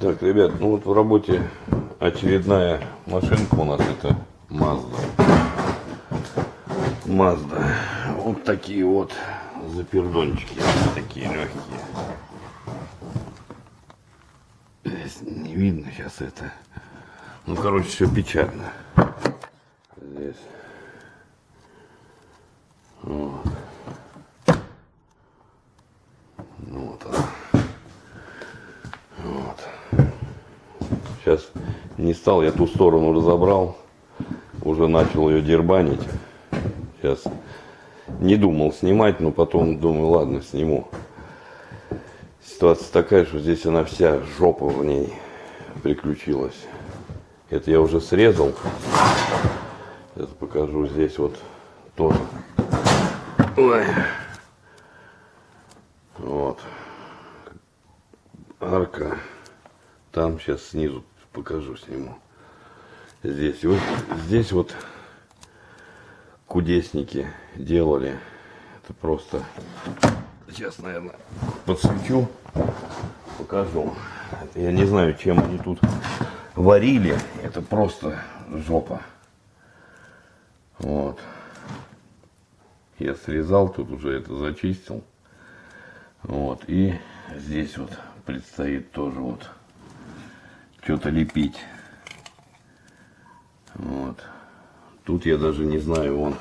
Так, ребят, ну вот в работе очередная машинка у нас это Mazda. Mazda. Вот такие вот запердончики, такие легкие. Здесь не видно сейчас это. Ну, короче, все печально. Здесь. Вот. Ну, вот она. Вот. Сейчас стал, я ту сторону разобрал. Уже начал ее дербанить. Сейчас не думал снимать, но потом думаю, ладно, сниму. Ситуация такая, что здесь она вся жопа в ней приключилась. Это я уже срезал. Сейчас покажу здесь вот тоже. Ой. Вот. Арка. Там сейчас снизу покажу, сниму. Здесь вот, здесь вот кудесники делали. Это просто... Сейчас, наверное, подсвечу, покажу. Я не знаю, чем они тут варили. Это просто жопа. Вот. Я срезал, тут уже это зачистил. Вот. И здесь вот предстоит тоже вот что-то лепить. Вот. Тут я даже не знаю, вон,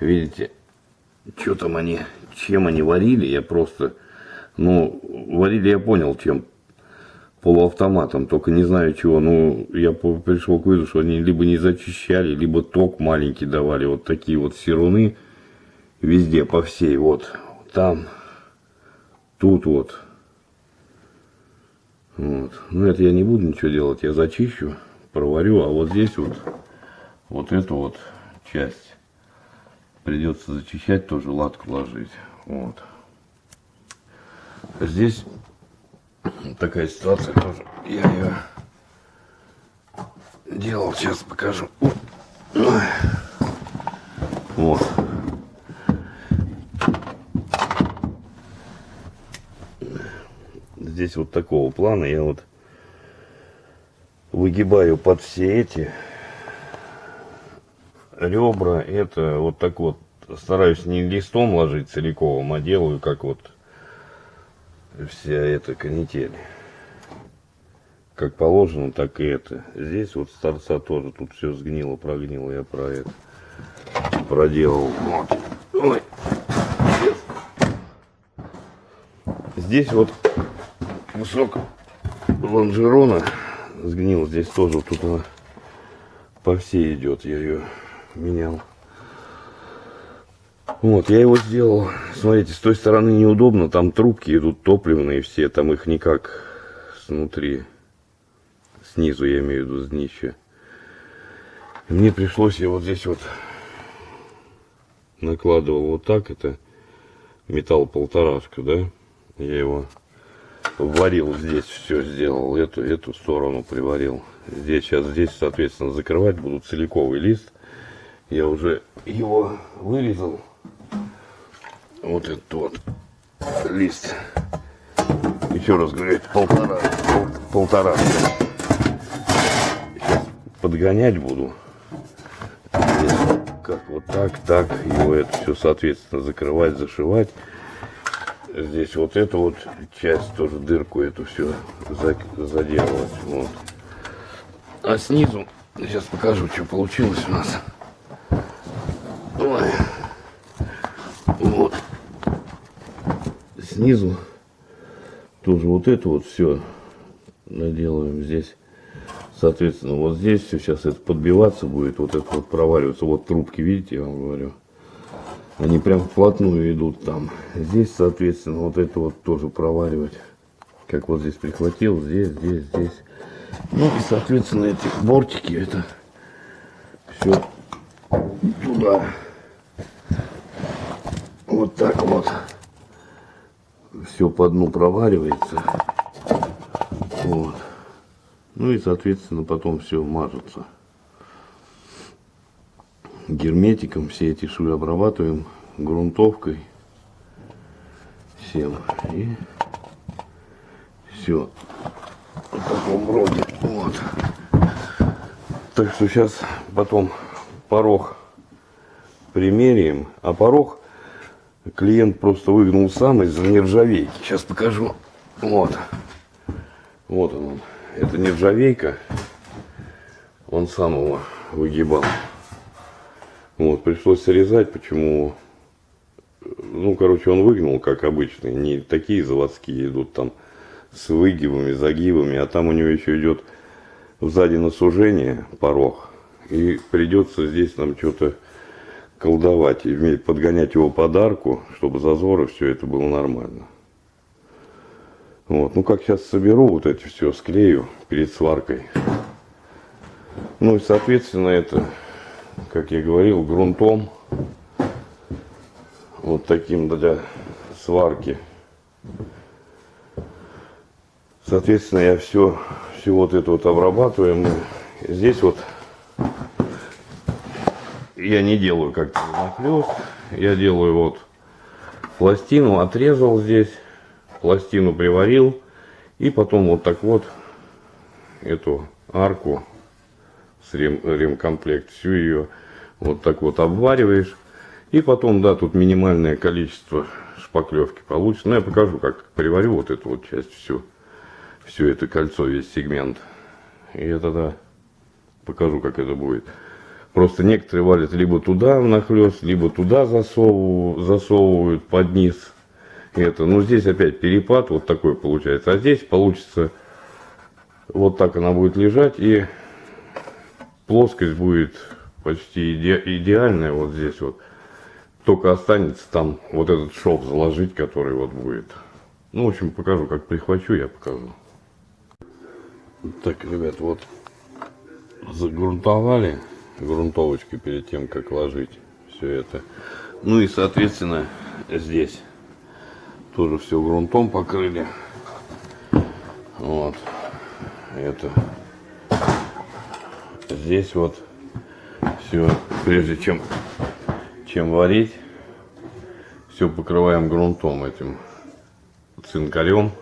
видите, что там они, чем они варили, я просто, ну, варили я понял, чем, полуавтоматом, только не знаю чего, ну, я пришел к выводу, что они либо не зачищали, либо ток маленький давали, вот такие вот серуны, везде, по всей, вот, там, тут вот, вот, ну, это я не буду ничего делать, я зачищу, проварю, а вот здесь вот, вот эту вот часть придется зачищать, тоже латку ложить. Вот. Здесь такая ситуация тоже. Я ее делал, сейчас покажу. Вот. Здесь вот такого плана я вот выгибаю под все эти ребра. Это вот так вот стараюсь не листом ложить целиковым, а делаю как вот вся эта канитель. Как положено, так и это. Здесь вот с торца тоже тут все сгнило, прогнило. Я про это проделал. Вот. Ой. Здесь вот кусок лонжерона сгнил. Здесь тоже тут она по всей идет. Я ее менял. Вот, я его сделал. Смотрите, с той стороны неудобно. Там трубки идут топливные все. Там их никак снутри. Снизу, я имею в виду, с днища. Мне пришлось, я вот здесь вот накладывал вот так. Это металл полторашка, да? Я его варил здесь, все сделал. Эту, эту сторону приварил. Здесь, сейчас здесь, соответственно, закрывать буду целиковый лист. Я уже его вырезал вот этот вот лист. Еще раз говорю, полтора, пол, полтора. Сейчас подгонять буду. Здесь как вот так, так. Его это все, соответственно, закрывать, зашивать. Здесь вот эту вот часть, тоже дырку эту все заделывать. Вот. А снизу, сейчас покажу, что получилось у нас. Ой. Вот снизу тоже вот это вот все наделаем здесь. Соответственно, вот здесь все сейчас это подбиваться будет, вот это вот проваливаться. Вот трубки, видите, я вам говорю. Они прям вплотную идут там. Здесь, соответственно, вот это вот тоже проваливать. Как вот здесь прихватил, здесь, здесь, здесь. Ну и, соответственно, эти бортики, это все туда. Вот так вот все по дну проваривается. Вот. Ну и, соответственно, потом все мажется. Герметиком все эти швы обрабатываем, грунтовкой. Всем. И все. в таком роде. Вот. Так что сейчас потом порог примеряем. А порог клиент просто выгнул сам из-за нержавейки. Сейчас покажу. Вот. Вот он. Это нержавейка. Он сам его выгибал. Вот, пришлось срезать, почему... Ну, короче, он выгнул, как обычный. Не такие заводские идут там с выгибами, загибами. А там у него еще идет сзади на сужение порог. И придется здесь нам что-то колдовать подгонять его подарку, чтобы зазоры все это было нормально. Вот. Ну, как сейчас соберу вот эти все, склею перед сваркой. Ну и, соответственно, это, как я говорил, грунтом. Вот таким для сварки. Соответственно, я все, все вот это вот обрабатываю. Мы здесь вот я не делаю как-то нахлест. Я делаю вот пластину, отрезал здесь, пластину приварил. И потом вот так вот эту арку с рем, ремкомплект, всю ее вот так вот обвариваешь. И потом, да, тут минимальное количество шпаклевки получится. Но я покажу, как приварю вот эту вот часть всю. Все это кольцо, весь сегмент. И я тогда покажу, как это будет. Просто некоторые валят либо туда нахлест, либо туда засовывают, засовывают под низ. Это, ну здесь опять перепад вот такой получается. А здесь получится вот так она будет лежать и плоскость будет почти иде идеальная вот здесь вот. Только останется там вот этот шов заложить, который вот будет. Ну, в общем, покажу, как прихвачу, я покажу. Так, ребят, вот загрунтовали грунтовочкой перед тем, как ложить все это. Ну и, соответственно, здесь тоже все грунтом покрыли. Вот. Это. Здесь вот все, прежде чем, чем варить, все покрываем грунтом этим цинкарем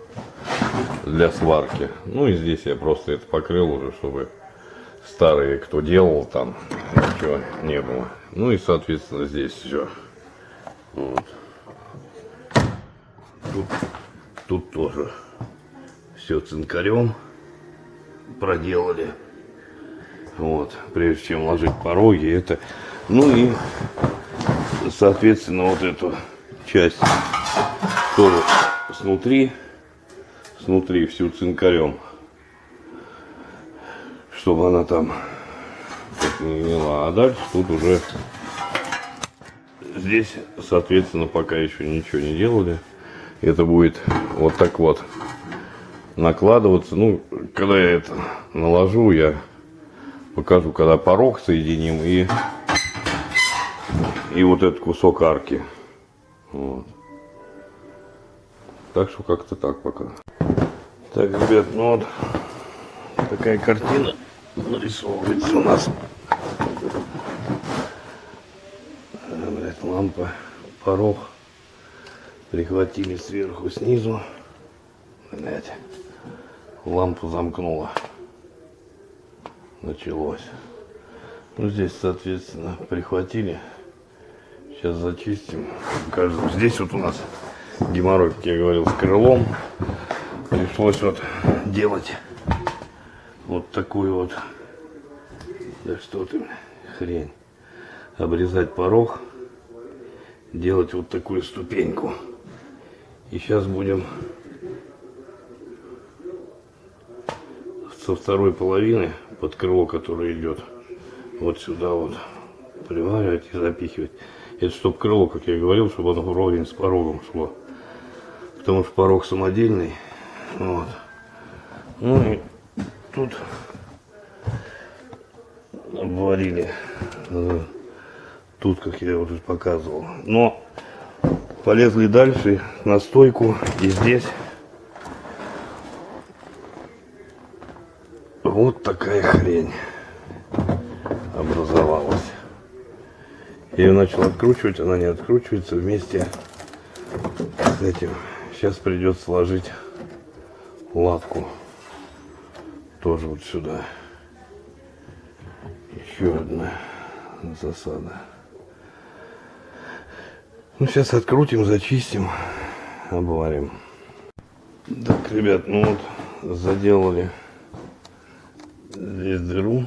для сварки. Ну и здесь я просто это покрыл уже, чтобы старые, кто делал там, ничего не было. Ну и, соответственно, здесь все. Вот. Тут, тут тоже все цинкарем проделали. Вот, прежде чем ложить пороги, это, ну и, соответственно, вот эту часть тоже снутри, снутри всю цинкарем чтобы она там не вела. А дальше тут уже здесь, соответственно, пока еще ничего не делали. Это будет вот так вот накладываться. Ну, когда я это наложу, я покажу, когда порог соединим и, и вот этот кусок арки. Вот. Так что как-то так пока. Так, ребят, ну вот такая картина нарисовывается у нас. Блять, лампа, порог. Прихватили сверху, снизу. Блять, лампу замкнула. Началось. Ну, здесь, соответственно, прихватили. Сейчас зачистим. Покажу. Здесь вот у нас геморрой, как я говорил, с крылом. Пришлось вот делать вот такую вот, да что ты, хрень, обрезать порог, делать вот такую ступеньку. И сейчас будем со второй половины под крыло, которое идет вот сюда вот приваривать и запихивать. Это чтобы крыло, как я говорил, чтобы оно вровень с порогом шло. Потому что порог самодельный. Вот. Ну и тут обварили. Тут, как я уже показывал. Но полезли дальше на стойку. И здесь вот такая хрень образовалась. Я ее начал откручивать, она не откручивается вместе с этим. Сейчас придется сложить латку. тоже вот сюда. Еще одна засада. Ну, сейчас открутим, зачистим, обварим. Так, ребят, ну вот заделали здесь дыру.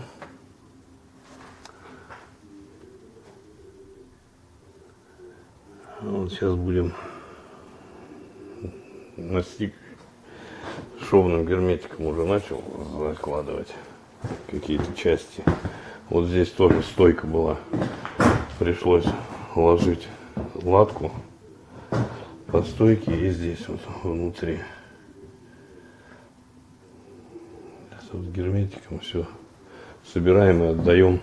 Вот сейчас будем настиг шовным герметиком уже начал закладывать какие-то части. Вот здесь тоже стойка была. Пришлось ложить латку по стойке и здесь вот внутри. Вот герметиком все собираем и отдаем.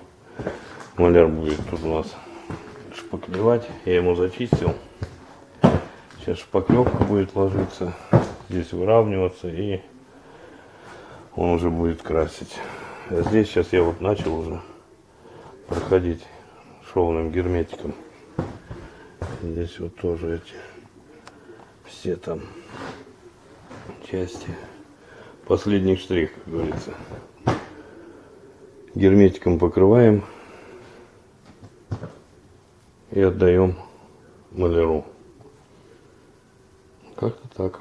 Маляр будет тут у нас шпаклевать. Я ему зачистил. Сейчас шпаклевка будет ложиться, здесь выравниваться и он уже будет красить. А здесь сейчас я вот начал уже проходить шовным герметиком. Здесь вот тоже эти все там части. Последний штрих, как говорится. Герметиком покрываем и отдаем маляру. Как-то так.